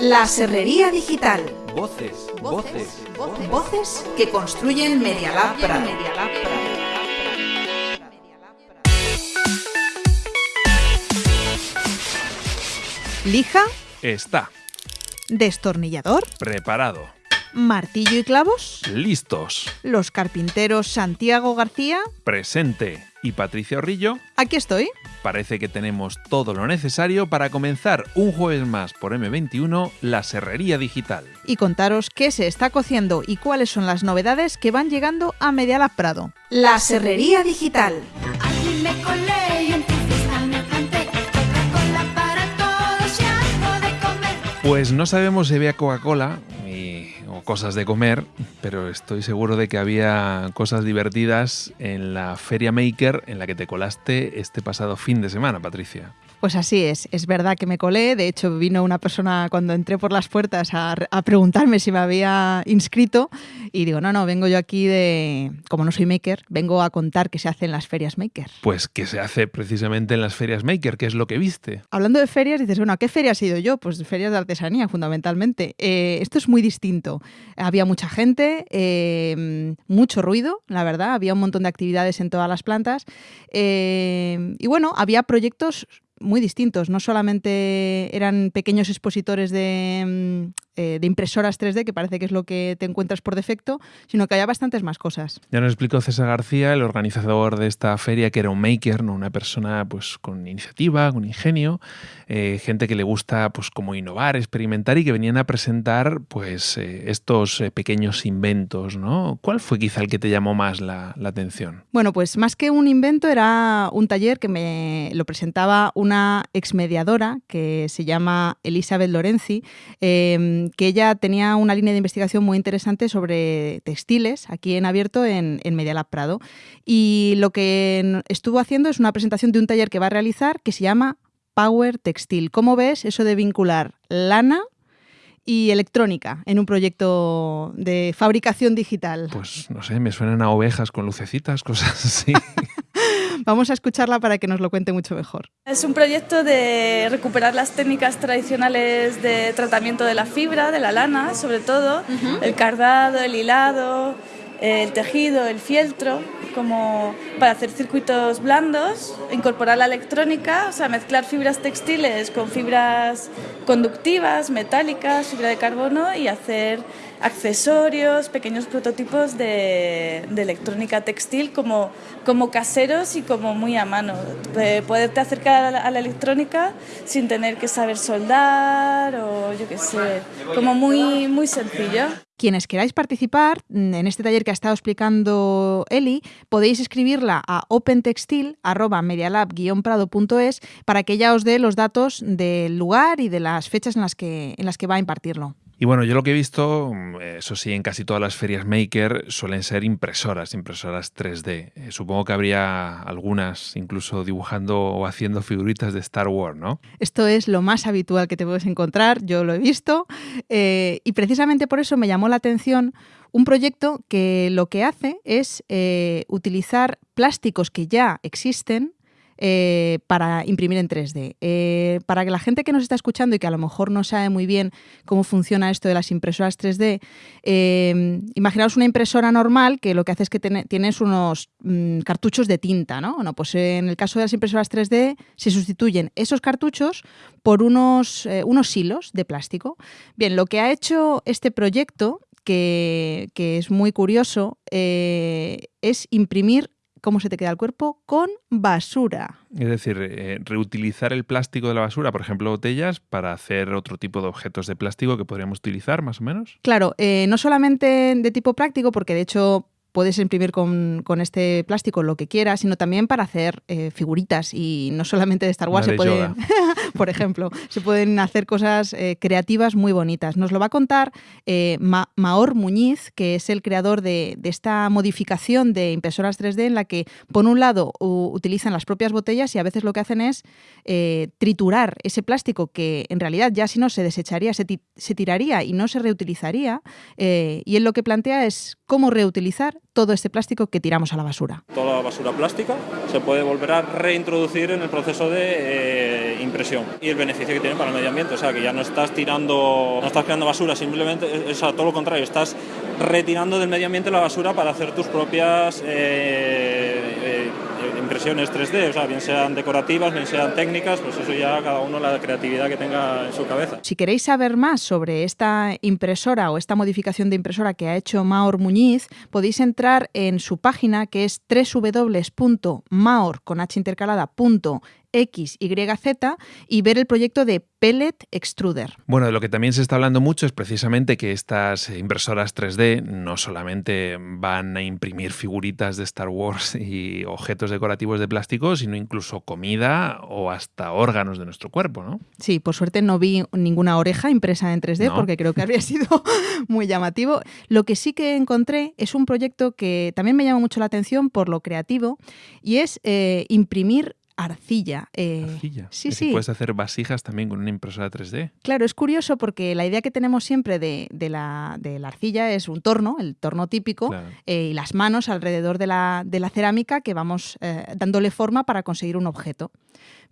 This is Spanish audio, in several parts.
La Serrería Digital. Voces, voces, Voces que construyen Media Lab Prado. Lija, Está destornillador, preparado. Martillo y clavos. Listos. Los carpinteros Santiago García. Presente. Y Patricia Orrillo, Aquí estoy. parece que tenemos todo lo necesario para comenzar un jueves más por M21 la Serrería Digital. Y contaros qué se está cociendo y cuáles son las novedades que van llegando a Media Lab Prado. La Serrería Digital. Pues no sabemos si había Coca-Cola o cosas de comer, pero estoy seguro de que había cosas divertidas en la Feria Maker en la que te colaste este pasado fin de semana, Patricia. Pues así es, es verdad que me colé, de hecho vino una persona cuando entré por las puertas a, a preguntarme si me había inscrito y digo, no, no, vengo yo aquí de, como no soy maker, vengo a contar qué se hace en las ferias maker. Pues que se hace precisamente en las ferias Maker, que es lo que viste. Hablando de ferias, dices, bueno, ¿a qué feria has ido yo? Pues ferias de artesanía, fundamentalmente. Eh, esto es muy distinto. Había mucha gente, eh, mucho ruido, la verdad, había un montón de actividades en todas las plantas. eh, y bueno, había proyectos muy distintos. No solamente eran pequeños expositores de, mm, eh, de impresoras 3D, que parece que es lo que te encuentras por defecto, sino que había bastantes más cosas. Ya nos explicó César García, el organizador de esta feria, que era un maker, ¿no? una persona pues con iniciativa, con ingenio, eh, gente que le gusta pues como innovar, experimentar y que venían a presentar pues eh, estos pequeños inventos, ¿no? ¿Cuál fue quizá el que te llamó más la, la atención? Bueno, pues más que un invento era un taller que me lo presentaba una exmediadora que se llama Elizabeth Lorenzi, eh, que ella tenía una línea de investigación muy interesante sobre textiles aquí en abierto en, en Media Lab Prado. Y lo que estuvo haciendo es una presentación de un taller que va a realizar que se llama Power Textil. ¿Cómo ves eso de vincular lana y electrónica en un proyecto de fabricación digital? Pues no sé, me suenan a ovejas con lucecitas, cosas así. Vamos a escucharla para que nos lo cuente mucho mejor. Es un proyecto de recuperar las técnicas tradicionales de tratamiento de la fibra, de la lana, sobre todo, el cardado, el hilado, el tejido, el fieltro, como para hacer circuitos blandos, incorporar la electrónica, o sea, mezclar fibras textiles con fibras conductivas, metálicas, fibra de carbono y hacer accesorios, pequeños prototipos de, de electrónica textil como, como caseros y como muy a mano. De poderte acercar a la, a la electrónica sin tener que saber soldar o yo qué sé, como muy, muy sencillo. Quienes queráis participar mm, en este taller que ha estado explicando Eli, podéis escribirla a opentextil.medialab-prado.es para que ella os dé los datos del lugar y de las fechas en las que, en las que va a impartirlo. Y bueno, yo lo que he visto, mm, eso sí, en casi todas las ferias Maker suelen ser impresoras, impresoras 3D. Eh, supongo que habría algunas incluso dibujando o haciendo figuritas de Star Wars, ¿no? Esto es lo más habitual que te puedes encontrar, yo lo he visto, eh, y precisamente por eso me llamó la atención un proyecto que lo que hace es eh, utilizar plásticos que ya existen eh, para imprimir en 3D. Eh, para que la gente que nos está escuchando y que a lo mejor no sabe muy bien cómo funciona esto de las impresoras 3D, eh, imaginaos una impresora normal que lo que hace es que tiene- tienes unos mm, cartuchos de tinta, ¿no? Pues en el caso de las impresoras 3D se sustituyen esos cartuchos por unos, eh, unos hilos de plástico. Bien, lo que ha hecho este proyecto, que, es muy curioso, es imprimir cómo se te queda el cuerpo con basura. Es decir, eh, reutilizar el plástico de la basura, por ejemplo, botellas, para hacer otro tipo de objetos de plástico que podríamos utilizar, más o menos. Claro, eh, no solamente de tipo práctico, porque de hecho puedes imprimir con, con este plástico lo que quieras, sino también para hacer eh, figuritas y no solamente de Star Wars, Una se de pueden, por ejemplo, se pueden hacer cosas eh, creativas muy bonitas. Nos lo va a contar eh, Ma- Maor Muñiz, que es el creador de, de esta modificación de impresoras 3D en la que, por un lado, utilizan las propias botellas y a veces lo que hacen es triturar ese plástico que en realidad ya si no se desecharía, se, ti- se tiraría y no se reutilizaría. y él lo que plantea es cómo reutilizar todo este plástico que tiramos a la basura. Toda la basura plástica se puede volver a reintroducir en el proceso de eh, impresión y el beneficio que tiene para el medio ambiente. O sea, que ya no estás tirando, no estás creando basura, simplemente es a todo lo contrario, estás retirando del medio ambiente la basura para hacer tus propias eh, eh, impresiones 3D, o sea, bien sean decorativas, bien sean técnicas, pues eso ya cada uno la creatividad que tenga en su cabeza. Si queréis saber más sobre esta impresora o esta modificación de impresora que ha hecho Maor Muñiz, podéis entrar en su página que es www.maor con h intercalada, XYZ y ver el proyecto de Pellet Extruder. Bueno, de lo que también se está hablando mucho es precisamente que estas impresoras 3D no solamente van a imprimir figuritas de Star Wars y objetos decorativos de plástico, sino incluso comida o hasta órganos de nuestro cuerpo, ¿no? Sí, por suerte no vi ninguna oreja impresa en 3D No. porque creo que habría sido muy llamativo. Lo que sí que encontré es un proyecto que también me llama mucho la atención por lo creativo y es eh, imprimir arcilla. Eh, Arcilla. Sí, sí. Puedes hacer vasijas también con una impresora 3D. Claro, es curioso porque la idea que tenemos siempre de, de la, de la arcilla es un torno, el torno típico, Claro. eh, y las manos alrededor de la, de la cerámica que vamos eh, dándole forma para conseguir un objeto.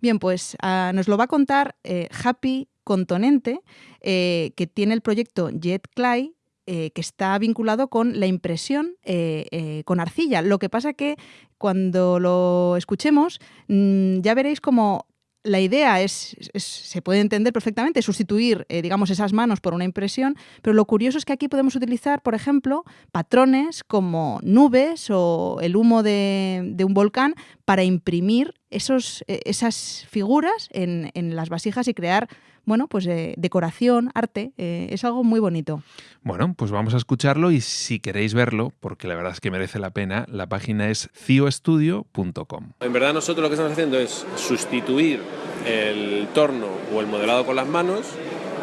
Bien, pues ah, nos lo va a contar Happy Contonente, que tiene el proyecto Jet Clay, eh, que está vinculado con la impresión eh, eh, con arcilla. Lo que pasa que cuando lo escuchemos mm, ya veréis como la idea es, se puede entender perfectamente, sustituir, digamos, esas manos por una impresión, pero lo curioso es que aquí podemos utilizar, por ejemplo, patrones como nubes o el humo de, un volcán para imprimir esos, esas figuras en las vasijas y crear, bueno, pues eh, decoración, arte. eh, es algo muy bonito. Bueno, pues vamos a escucharlo y si queréis verlo, porque la verdad es que merece la pena, la página es cioestudio.com. En verdad nosotros lo que estamos haciendo es sustituir el torno o el modelado con las manos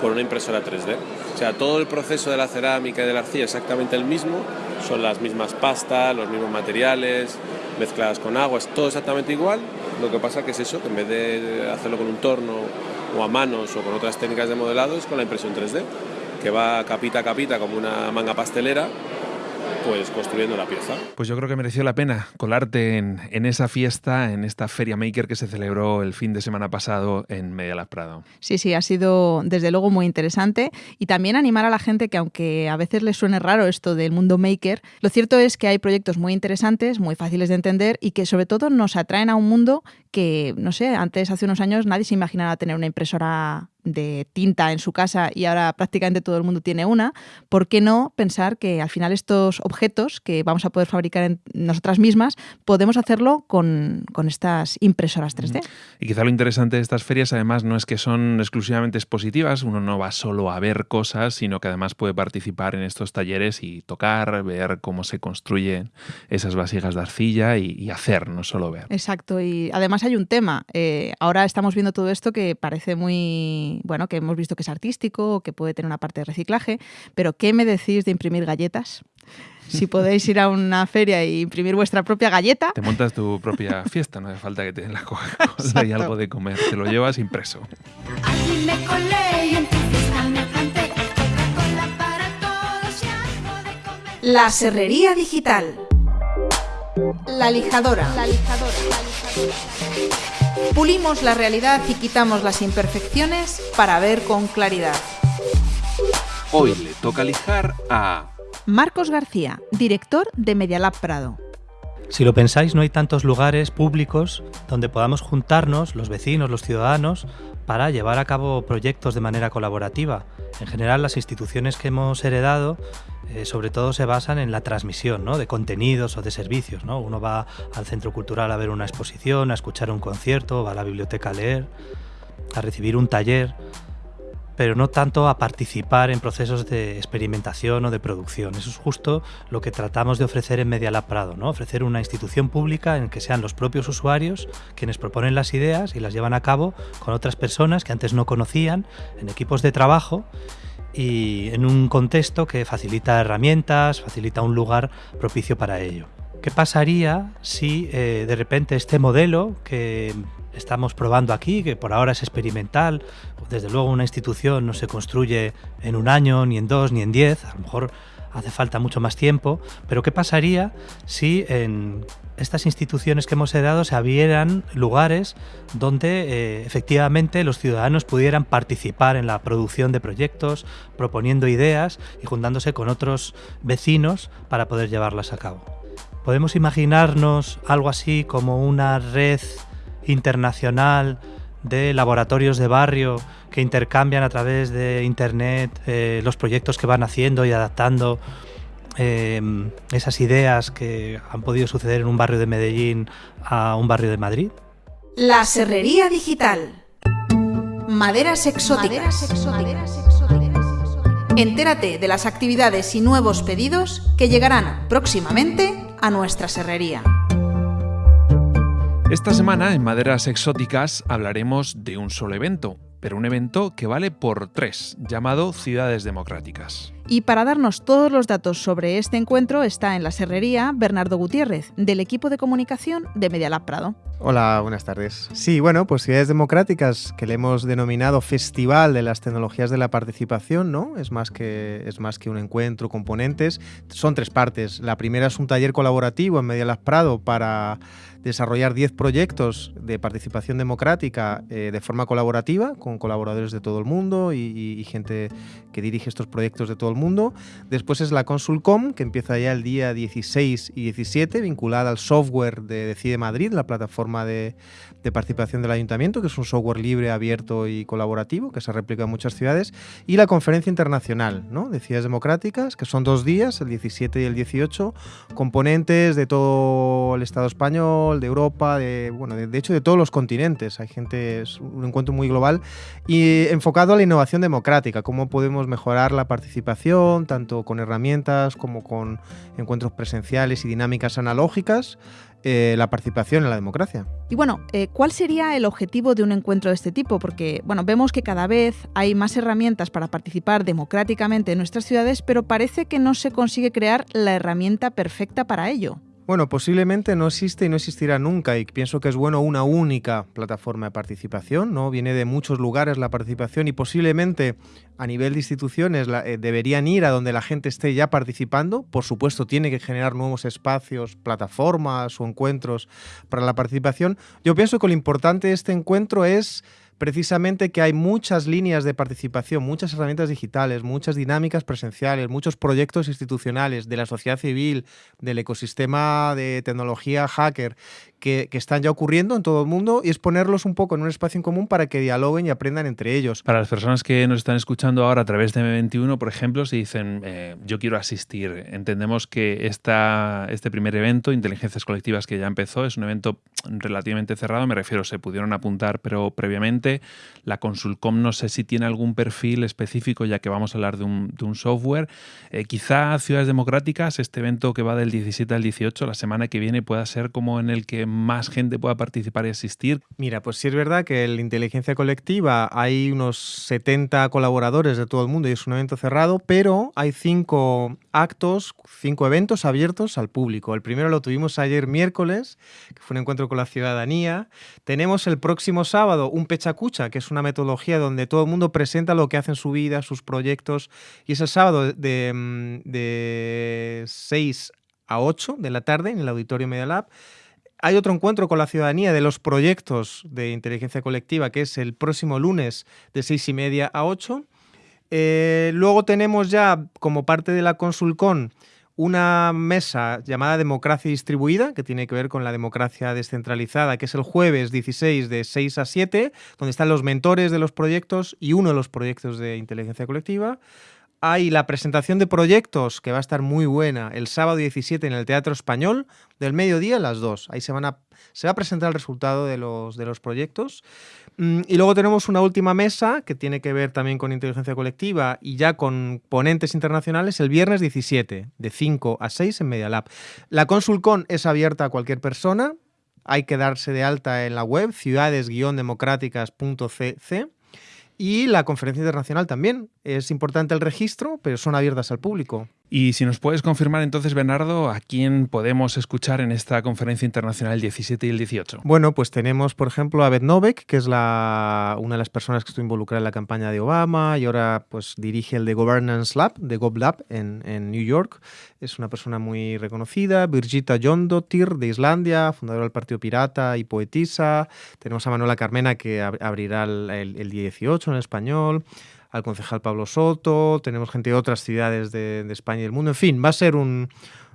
con una impresora 3D. O sea, todo el proceso de la cerámica y de la arcilla es exactamente el mismo, son las mismas pastas, los mismos materiales, mezcladas con agua, es todo exactamente igual. Lo que pasa que es eso, que en vez de hacerlo con un torno o a manos o con otras técnicas de modelado, es con la impresión 3D, que va capita a capita como una manga pastelera, pues construyendo la pieza. Pues yo creo que mereció la pena colarte en, en esa fiesta, en esta Feria Maker que se celebró el fin de semana pasado en Media Lab Prado. Sí, sí, ha sido desde luego muy interesante y también animar a la gente que aunque a veces les suene raro esto del mundo maker, lo cierto es que hay proyectos muy interesantes, muy fáciles de entender y que sobre todo nos atraen a un mundo que, no sé, antes, hace unos años, nadie se imaginaba tener una impresora de tinta en su casa y ahora prácticamente todo el mundo tiene una. ¿Por qué no pensar que al final estos objetos que vamos a poder fabricar en nosotras mismas, podemos hacerlo con, con estas impresoras 3D? Y quizá lo interesante de estas ferias además no es que son exclusivamente expositivas, uno no va solo a ver cosas, sino que además puede participar en estos talleres y tocar, ver cómo se construyen esas vasijas de arcilla y, y hacer, no solo ver. Exacto, y además hay un tema. eh, ahora estamos viendo todo esto que parece muy, bueno, que hemos visto que es artístico, que puede tener una parte de reciclaje, pero ¿qué me decís de imprimir galletas? Si podéis ir a una feria e imprimir vuestra propia galleta, Te montas tu propia fiesta, no hace falta que te den la Coca-Cola y algo de comer, te lo llevas impreso. Allí me colé y en tu fiesta me planté. Coca-Cola para todos y algo de comer. La serrería digital. La lijadora. Pulimos la realidad y quitamos las imperfecciones para ver con claridad. Hoy le toca lijar a... Marcos García, director de Medialab Prado. Si lo pensáis, no hay tantos lugares públicos donde podamos juntarnos, los vecinos, los ciudadanos, para llevar a cabo proyectos de manera colaborativa. En general, las instituciones que hemos heredado eh, sobre todo se basan en la transmisión ¿no? de contenidos o de servicios. ¿no? Uno va al centro cultural a ver una exposición, a escuchar un concierto, va a la biblioteca a leer, a recibir un taller, pero no tanto a participar en procesos de experimentación o de producción. Eso es justo lo que tratamos de ofrecer en Media Lab Prado, ¿no? ofrecer una institución pública en que sean los propios usuarios quienes proponen las ideas y las llevan a cabo con otras personas que antes no conocían, en equipos de trabajo y en un contexto que facilita herramientas, facilita un lugar propicio para ello. ¿Qué pasaría si eh, de repente este modelo que estamos probando aquí, que por ahora es experimental, desde luego una institución no se construye en un año, ni en dos, ni en diez, a lo mejor hace falta mucho más tiempo, pero ¿qué pasaría si en estas instituciones que hemos heredado se abrieran lugares donde eh, efectivamente los ciudadanos pudieran participar en la producción de proyectos, proponiendo ideas y juntándose con otros vecinos para poder llevarlas a cabo? ¿Podemos imaginarnos algo así como una red internacional de laboratorios de barrio que intercambian a través de Internet eh, los proyectos que van haciendo y adaptando eh, esas ideas que han podido suceder en un barrio de Medellín a un barrio de Madrid? La serrería digital. Maderas exóticas. Entérate de las actividades y nuevos pedidos que llegarán próximamente a nuestra serrería. Esta semana en Maderas Exóticas hablaremos de un solo evento, pero un evento que vale por tres, llamado Ciudades Democráticas. Y para darnos todos los datos sobre este encuentro está en la serrería Bernardo Gutiérrez, del equipo de comunicación de Medialab Prado. Hola, buenas tardes. Sí, bueno, pues Ciudades Democráticas, que le hemos denominado Festival de las Tecnologías de la Participación, ¿no? Es más que, es más que un encuentro, componentes. Son tres partes. La primera es un taller colaborativo en Medialab Prado para desarrollar 10 proyectos de participación democrática eh, de forma colaborativa, con colaboradores de todo el mundo y, y- gente que dirige estos proyectos de todo el mundo. Después es la Consulcom, que empieza ya el día 16 y 17, vinculada al software de Decide Madrid, la plataforma de, de participación del ayuntamiento, que es un software libre, abierto y colaborativo, que se replica en muchas ciudades. Y la conferencia internacional ¿no? de ciudades democráticas, que son dos días, el 17 y el 18, componentes de todo el Estado español, de Europa, de, bueno, de, de hecho de todos los continentes. Hay gente, es un encuentro muy global y enfocado a la innovación democrática, cómo podemos mejorar la participación, tanto con herramientas como con encuentros presenciales y dinámicas analógicas, eh, la participación en la democracia. Y bueno, eh, ¿cuál sería el objetivo de un encuentro de este tipo? Porque, bueno, vemos que cada vez hay más herramientas para participar democráticamente en nuestras ciudades, pero parece que no se consigue crear la herramienta perfecta para ello. Bueno, posiblemente no existe y no existirá nunca y pienso que es bueno una única plataforma de participación, ¿no? Viene de muchos lugares la participación y posiblemente a nivel de instituciones eh, deberían ir a donde la gente esté ya participando. Por supuesto, tiene que generar nuevos espacios, plataformas o encuentros para la participación. Yo pienso que lo importante de este encuentro es precisamente que hay muchas líneas de participación, muchas herramientas digitales, muchas dinámicas presenciales, muchos proyectos institucionales de la sociedad civil, del ecosistema de tecnología hacker que, que están ya ocurriendo en todo el mundo y es ponerlos un poco en un espacio en común para que dialoguen y aprendan entre ellos. Para las personas que nos están escuchando ahora a través de M21, por ejemplo, si dicen eh, yo quiero asistir, entendemos que esta, este primer evento, Inteligencias Colectivas, que ya empezó, es un evento relativamente cerrado, me refiero, se pudieron apuntar, pero previamente la Consulcom no sé si tiene algún perfil específico, ya que vamos a hablar de un, software. Eh, quizá Ciudades Democráticas, este evento que va del 17 al 18, la semana que viene, pueda ser como en el que más gente pueda participar y asistir. Mira, pues sí es verdad que en la inteligencia colectiva hay unos 70 colaboradores de todo el mundo y es un evento cerrado, pero hay cinco actos, cinco eventos abiertos al público. El primero lo tuvimos ayer miércoles, que fue un encuentro con la ciudadanía. Tenemos el próximo sábado un Pechacucha, que es una metodología donde todo el mundo presenta lo que hace en su vida, sus proyectos, y es el sábado de, mm, de 6 a 8 de la tarde en el Auditorio Media Lab. Hay otro encuentro con la ciudadanía de los proyectos de inteligencia colectiva, que es el próximo lunes de seis y media a 8. Eh, luego tenemos ya, como parte de la Consulcon, una mesa llamada Democracia Distribuida, que tiene que ver con la democracia descentralizada, que es el jueves 16 de 6 a 7, donde están los mentores de los proyectos y uno de los proyectos de inteligencia colectiva. Hay la presentación de proyectos, que va a estar muy buena, el sábado 17 en el Teatro Español, del mediodía a las 2. Ahí se, van a, se va a presentar el resultado de los, de los proyectos. Mm, Y luego tenemos una última mesa que tiene que ver también con inteligencia colectiva y ya con ponentes internacionales el viernes 17, de 5 a 6 en Media Lab. La Consulcon es abierta a cualquier persona. Hay que darse de alta en la web ciudades-democráticas.cc. Y la conferencia internacional también. Es importante el registro, pero son abiertas al público. Y si nos puedes confirmar entonces, Bernardo, a quién podemos escuchar en esta conferencia internacional el 17 y el 18. Bueno, pues tenemos, por ejemplo, a Beth Novek, que es la, una de las personas que estuvo involucrada en la campaña de Obama y ahora pues dirige el The Governance Lab, de GovLab, en, en New York. Es una persona muy reconocida. Birgitta Jondottir, de Islandia, fundadora del Partido Pirata y poetisa. Tenemos a Manuela Carmena, que ab- abrirá el, el- el 18 en español al concejal Pablo Soto, tenemos gente de otras ciudades de, de España y del mundo. En fin, va a ser un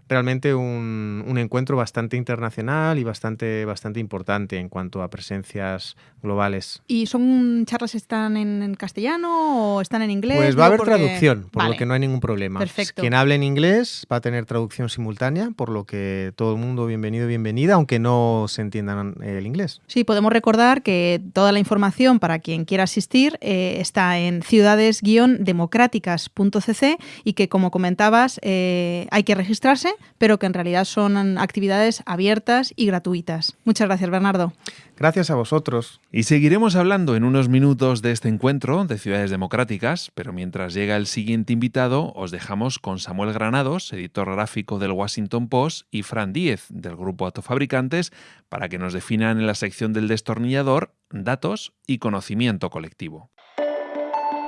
realmente un, un encuentro bastante internacional y bastante, bastante importante en cuanto a presencias globales. ¿Y son charlas están en, en castellano o están en inglés? Pues va a haber porque- traducción, por Vale. lo que no hay ningún problema. Perfecto. Quien hable en inglés va a tener traducción simultánea, por lo que todo el mundo bienvenido, bienvenida, aunque no se entiendan el inglés. Sí, podemos recordar que toda la información para quien quiera asistir eh, está en ciudades-democráticas.cc y que, como comentabas, eh, hay que registrarse, pero que en realidad son actividades abiertas y gratuitas. Muchas gracias, Bernardo. Gracias a vosotros. Y seguiremos hablando en unos minutos de este encuentro de ciudades democráticas, pero mientras llega el siguiente invitado, os dejamos con Samuel Granados, editor gráfico del Washington Post, y Fran Díez, del grupo Autofabricantes, para que nos definan en la sección del destornillador datos y conocimiento colectivo.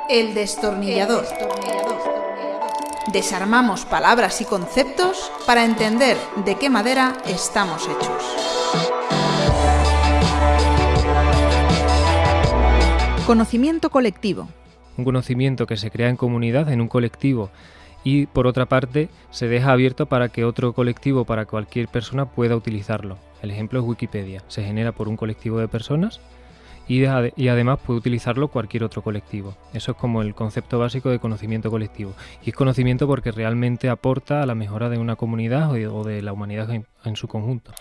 El destornillador. Desarmamos palabras y conceptos para entender de qué madera estamos hechos. Conocimiento colectivo. un conocimiento que se crea en comunidad, en un colectivo, y por otra parte se deja abierto para que otro colectivo, para cualquier persona pueda utilizarlo. El ejemplo es Wikipedia, se genera por un colectivo de personas y, ade- y además puede utilizarlo cualquier otro colectivo. Eso es como el concepto básico de conocimiento colectivo. Y es conocimiento porque realmente aporta a la mejora de una comunidad o de, o de la humanidad en- en su conjunto.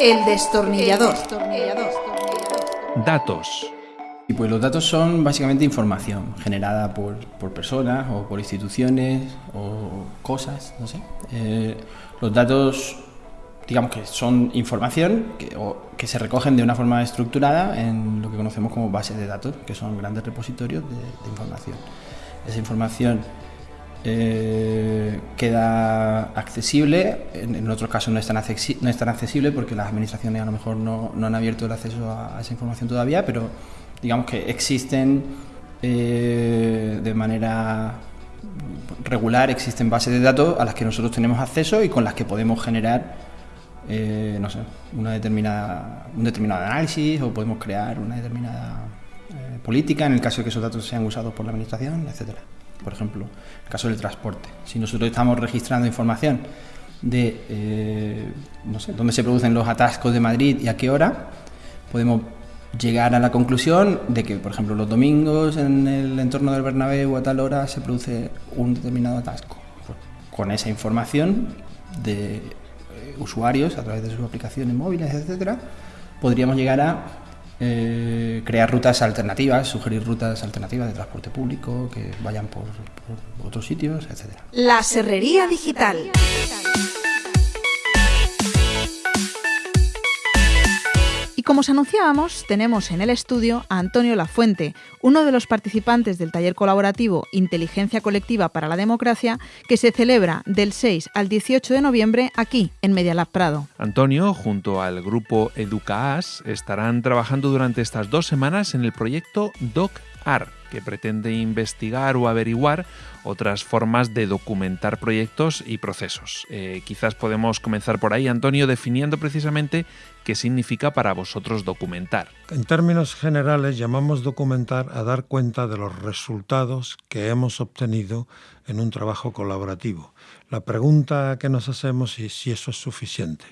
El destornillador. Datos. Y pues los datos son básicamente información generada por, por personas o por instituciones o cosas, no sé. Eh, los datos, digamos que son información que, se recogen de una forma estructurada en lo que conocemos como bases de datos, que son grandes repositorios de, información. Esa información eh, queda accesible, en, en otros casos no es, tan no es tan accesible porque las administraciones a lo mejor no, no han abierto el acceso a, a esa información todavía, pero digamos que existen eh, de manera regular, existen bases de datos a las que nosotros tenemos acceso y con las que podemos generar eh, no sé, una determinada, un determinado análisis o podemos crear una determinada eh, política en el caso de que esos datos sean usados por la administración, etcétera. Por ejemplo, el caso del transporte. Si nosotros estamos registrando información de eh, no sé, dónde se producen los atascos de Madrid y a qué hora, podemos llegar a la conclusión de que, por ejemplo, los domingos en el entorno del Bernabéu a tal hora se produce un determinado atasco. Pues, con esa información de usuarios a través de sus aplicaciones móviles, etcétera, podríamos llegar a eh, crear rutas alternativas, sugerir rutas alternativas de transporte público que vayan por, por otros sitios, etcétera. La serrería digital. Como os anunciábamos, tenemos en el estudio a Antonio Lafuente, uno de los participantes del taller colaborativo Inteligencia Colectiva para la Democracia, que se celebra del 6 al 18 de noviembre aquí, en Medialab Prado. Antonio, junto al grupo EducaAS, estarán trabajando durante estas dos semanas en el proyecto DocAR, que pretende investigar o averiguar otras formas de documentar proyectos y procesos. Eh, quizás podemos comenzar por ahí, Antonio, definiendo precisamente qué significa para vosotros documentar. En términos generales llamamos documentar a dar cuenta de los resultados que hemos obtenido en un trabajo colaborativo. La pregunta que nos hacemos es si eso es suficiente.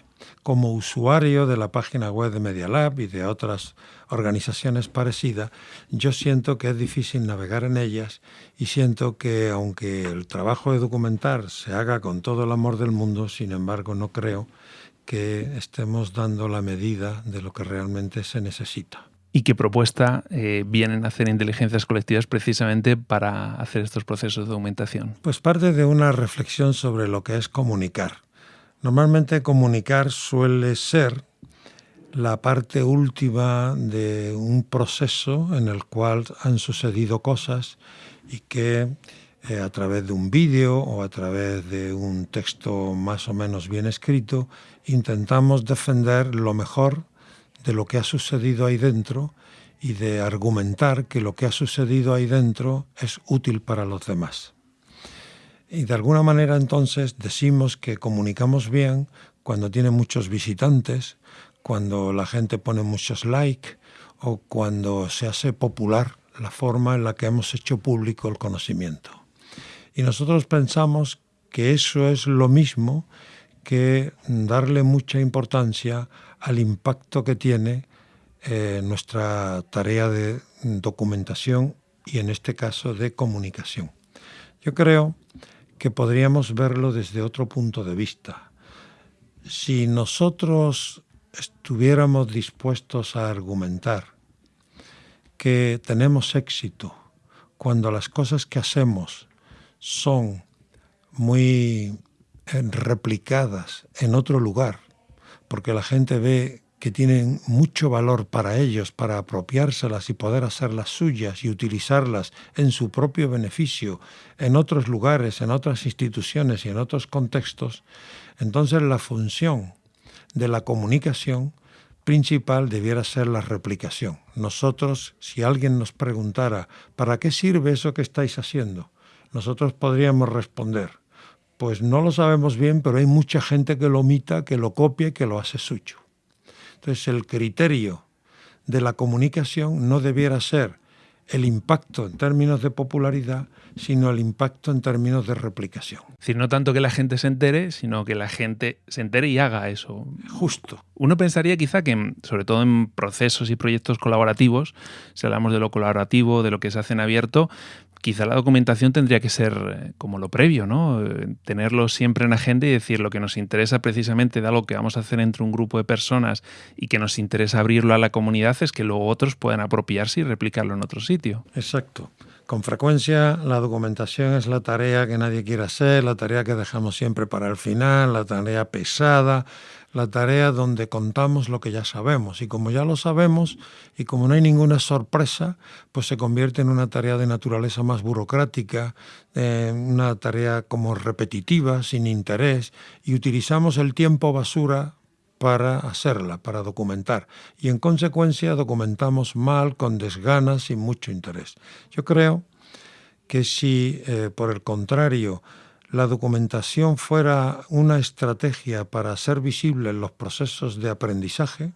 Como usuario de la página web de Media Lab y de otras organizaciones parecidas, yo siento que es difícil navegar en ellas y siento que aunque el trabajo de documentar se haga con todo el amor del mundo, sin embargo no creo que estemos dando la medida de lo que realmente se necesita. ¿Y qué propuesta eh, vienen a hacer inteligencias colectivas precisamente para hacer estos procesos de documentación? Pues parte de una reflexión sobre lo que es comunicar. Normalmente comunicar suele ser la parte última de un proceso en el cual han sucedido cosas y que eh, a través de un vídeo o a través de un texto más o menos bien escrito, intentamos defender lo mejor de lo que ha sucedido ahí dentro y de argumentar que lo que ha sucedido ahí dentro es útil para los demás. Y de alguna manera entonces decimos que comunicamos bien cuando tiene muchos visitantes, cuando la gente pone muchos likes o cuando se hace popular la forma en la que hemos hecho público el conocimiento. Y nosotros pensamos que eso es lo mismo que darle mucha importancia al impacto que tiene eh, nuestra tarea de documentación y en este caso de comunicación. Yo creo que podríamos verlo desde otro punto de vista. Si nosotros estuviéramos dispuestos a argumentar que tenemos éxito cuando las cosas que hacemos son muy replicadas en otro lugar, porque la gente ve que tienen mucho valor para ellos, para apropiárselas y poder hacerlas suyas y utilizarlas en su propio beneficio, en otros lugares, en otras instituciones y en otros contextos, entonces la función de la comunicación principal debiera ser la replicación. Nosotros, si alguien nos preguntara, ¿para qué sirve eso que estáis haciendo? Nosotros podríamos responder, pues no lo sabemos bien, pero hay mucha gente que lo omita, que lo copia y que lo hace suyo. Entonces el criterio de la comunicación no debiera ser el impacto en términos de popularidad, sino el impacto en términos de replicación. Es decir, no tanto que la gente se entere, sino que la gente se entere y haga eso. Justo. Uno pensaría quizá que, sobre todo en procesos y proyectos colaborativos, si hablamos de lo colaborativo, de lo que se hace en abierto, quizá la documentación tendría que ser eh, como lo previo, ¿no? Tenerlo siempre en agenda y decir lo que nos interesa precisamente de algo que vamos a hacer entre un grupo de personas y que nos interesa abrirlo a la comunidad es que luego otros puedan apropiarse y replicarlo en otro sitio. Exacto. Con frecuencia la documentación es la tarea que nadie quiere hacer, la tarea que dejamos siempre para el final, la tarea pesada, la tarea donde contamos lo que ya sabemos. Y como ya lo sabemos y como no hay ninguna sorpresa, pues se convierte en una tarea de naturaleza más burocrática, eh, una tarea como repetitiva, sin interés, y utilizamos el tiempo basura para hacerla, para documentar. Y en consecuencia documentamos mal, con desganas, sin mucho interés. Yo creo que si, eh, por el contrario, la documentación fuera una estrategia para hacer visibles los procesos de aprendizaje,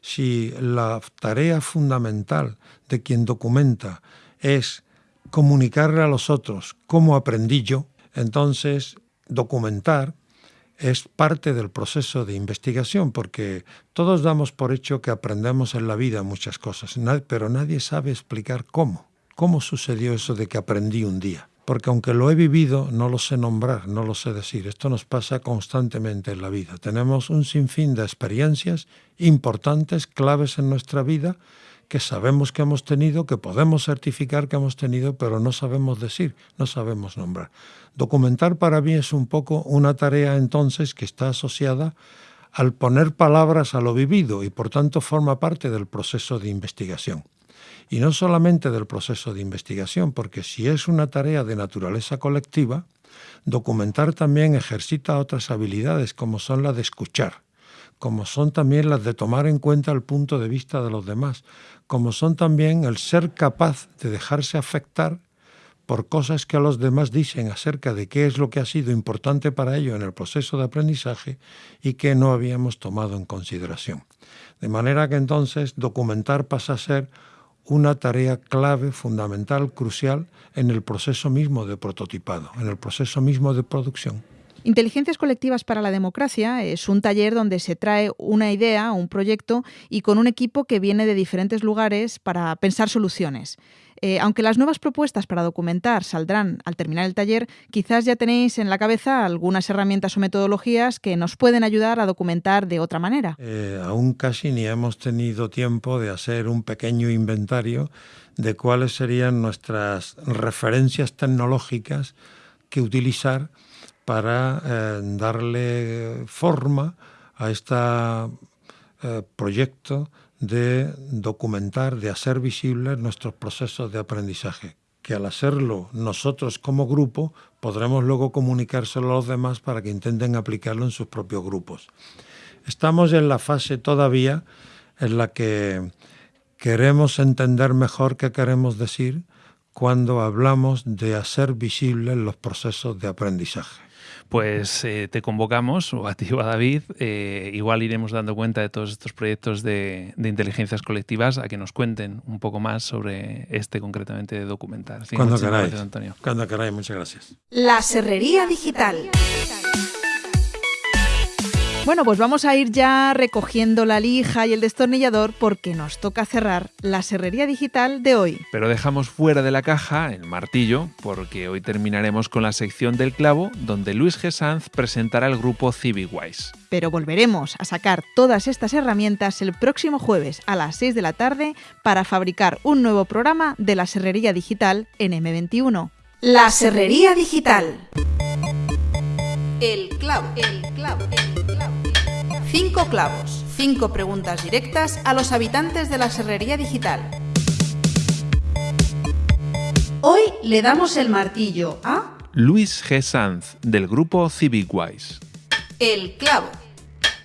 si la tarea fundamental de quien documenta es comunicarle a los otros cómo aprendí yo, entonces documentar es parte del proceso de investigación, porque todos damos por hecho que aprendemos en la vida muchas cosas, pero nadie sabe explicar cómo. ¿Cómo sucedió eso de que aprendí un día? Porque aunque lo he vivido, no lo sé nombrar, no lo sé decir. Esto nos pasa constantemente en la vida. Tenemos un sinfín de experiencias importantes, claves en nuestra vida, que sabemos que hemos tenido, que podemos certificar que hemos tenido, pero no sabemos decir, no sabemos nombrar. Documentar para mí es un poco una tarea entonces que está asociada al poner palabras a lo vivido y por tanto forma parte del proceso de investigación. Y no solamente del proceso de investigación, porque si es una tarea de naturaleza colectiva, documentar también ejercita otras habilidades como son la de escuchar, como son también las de tomar en cuenta el punto de vista de los demás, como son también el ser capaz de dejarse afectar por cosas que a los demás dicen acerca de qué es lo que ha sido importante para ellos en el proceso de aprendizaje y que no habíamos tomado en consideración. De manera que entonces documentar pasa a ser una tarea clave, fundamental, crucial en el proceso mismo de prototipado, en el proceso mismo de producción. Inteligencias colectivas para la democracia es un taller donde se trae una idea, un proyecto y con un equipo que viene de diferentes lugares para pensar soluciones. Eh, aunque las nuevas propuestas para documentar saldrán al terminar el taller, quizás ya tenéis en la cabeza algunas herramientas o metodologías que nos pueden ayudar a documentar de otra manera. Eh, aún casi ni hemos tenido tiempo de hacer un pequeño inventario de cuáles serían nuestras referencias tecnológicas que utilizar para eh, darle forma a este proyecto de documentar, de hacer visibles nuestros procesos de aprendizaje, que al hacerlo nosotros como grupo podremos luego comunicárselo a los demás para que intenten aplicarlo en sus propios grupos. Estamos en la fase todavía en la que queremos entender mejor qué queremos decir cuando hablamos de hacer visibles los procesos de aprendizaje. Pues eh, te convocamos, o a ti o a David, eh, igual iremos dando cuenta de todos estos proyectos de, de inteligencias colectivas a que nos cuenten un poco más sobre este concretamente de documental. Cuando queráis. gracias, Antonio. Cuando queráis, muchas gracias. La Serrería Digital. Bueno, pues vamos a ir ya recogiendo la lija y el destornillador porque nos toca cerrar la serrería digital de hoy. Pero dejamos fuera de la caja el martillo, porque hoy terminaremos con la sección del clavo, donde Luis G. Sanz presentará el grupo CivicWise. Pero volveremos a sacar todas estas herramientas el próximo jueves a las 6 de la tarde para fabricar un nuevo programa de la serrería digital en M21. La Serrería Digital. El clavo. El clavo. El clavo. Cinco clavos. Cinco preguntas directas a los habitantes de la Serrería Digital. Hoy le damos el martillo a Luis G. Sanz, del grupo CivicWise. el clavo.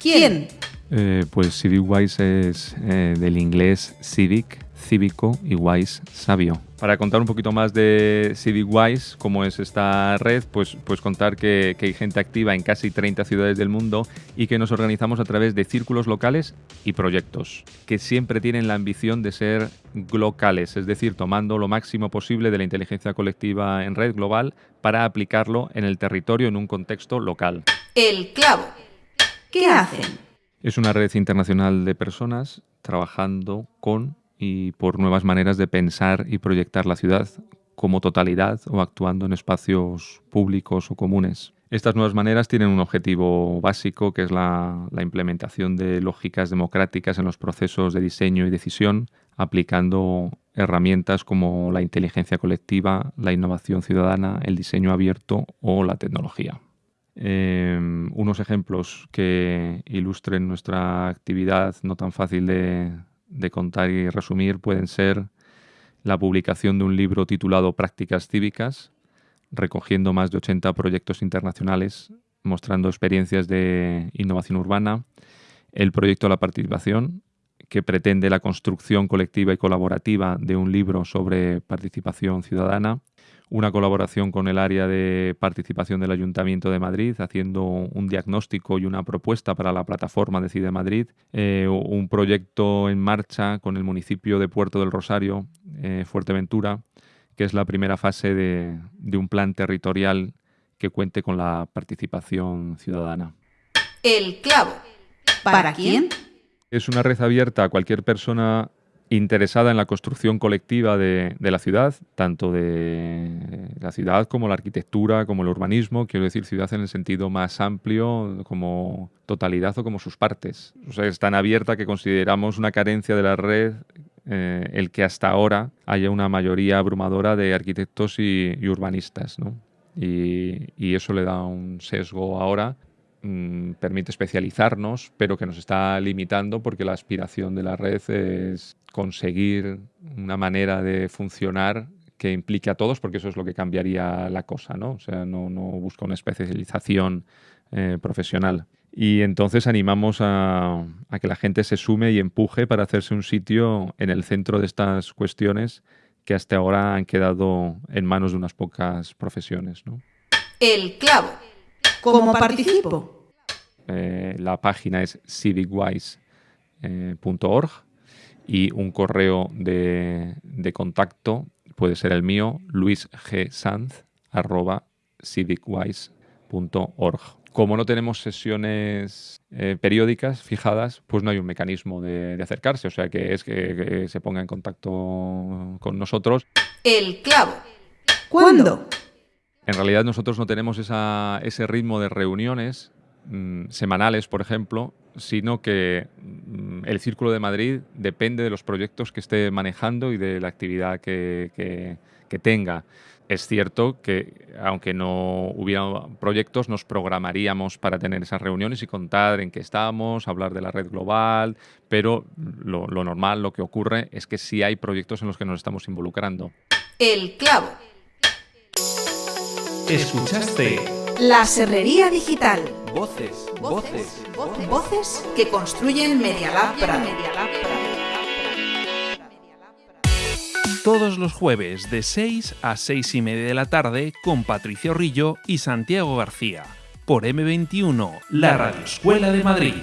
¿Quién? Eh, pues CivicWise es eh, del inglés civic, cívico y wise, sabio. Para contar un poquito más de CivicWise, cómo es esta red, pues, pues contar que, que hay gente activa en casi 30 ciudades del mundo y que nos organizamos a través de círculos locales y proyectos, que siempre tienen la ambición de ser locales, es decir, tomando lo máximo posible de la inteligencia colectiva en red global para aplicarlo en el territorio en un contexto local. El clavo. ¿Qué hacen? Es una red internacional de personas trabajando con y por nuevas maneras de pensar y proyectar la ciudad como totalidad o actuando en espacios públicos o comunes. Estas nuevas maneras tienen un objetivo básico que es la, implementación de lógicas democráticas en los procesos de diseño y decisión, aplicando herramientas como la inteligencia colectiva, la innovación ciudadana, el diseño abierto o la tecnología. Eh, unos ejemplos que ilustren nuestra actividad no tan fácil de, de contar y resumir pueden ser la publicación de un libro titulado Prácticas Cívicas, recogiendo más de 80 proyectos internacionales mostrando experiencias de innovación urbana, el proyecto La Participación, que pretende la construcción colectiva y colaborativa de un libro sobre participación ciudadana, una colaboración con el área de participación del Ayuntamiento de Madrid, haciendo un diagnóstico y una propuesta para la plataforma Decide Madrid, eh, un proyecto en marcha con el municipio de Puerto del Rosario, eh, Fuerteventura, que es la primera fase de, de un plan territorial que cuente con la participación ciudadana. El clavo. ¿Para quién? Es una red abierta a cualquier persona interesada en la construcción colectiva de, la ciudad, tanto de la ciudad como la arquitectura, como el urbanismo, quiero decir ciudad en el sentido más amplio, como totalidad o como sus partes. O sea, es tan abierta que consideramos una carencia de la red eh, el que hasta ahora haya una mayoría abrumadora de arquitectos y, urbanistas, ¿no? Y eso le da un sesgo ahora mm, permite especializarnos, pero que nos está limitando porque la aspiración de la red es conseguir una manera de funcionar que implique a todos, porque eso es lo que cambiaría la cosa, ¿no? O sea, no, no busca una especialización eh, profesional. Y entonces animamos a, que la gente se sume y empuje para hacerse un sitio en el centro de estas cuestiones que hasta ahora han quedado en manos de unas pocas profesiones. ¿no? El clavo. ¿Cómo participo? Eh, la página es civicwise.org y un correo de, de, contacto puede ser el mío, luisgsanz.civicwise.org. Como no tenemos sesiones eh, periódicas fijadas, pues no hay un mecanismo de, de acercarse, o sea que es que, que, se ponga en contacto con nosotros. El clavo. ¿Cuándo? En realidad nosotros no tenemos esa, ese ritmo de reuniones mmm, semanales, por ejemplo, sino que mmm, el Círculo de Madrid depende de los proyectos que esté manejando y de la actividad que, que, que tenga. Es cierto que, aunque no hubiera proyectos, nos programaríamos para tener esas reuniones y contar en qué estamos, hablar de la red global, pero lo, lo normal, lo que ocurre, es que sí hay proyectos en los que nos estamos involucrando. El clavo. Escuchaste La serrería digital. Voces, voces, Voces que construyen Media Lab Prado. todos los jueves de 6 a 6 y media de la tarde con Patricia Rillo y Santiago García por M21, la Radio Escuela de Madrid.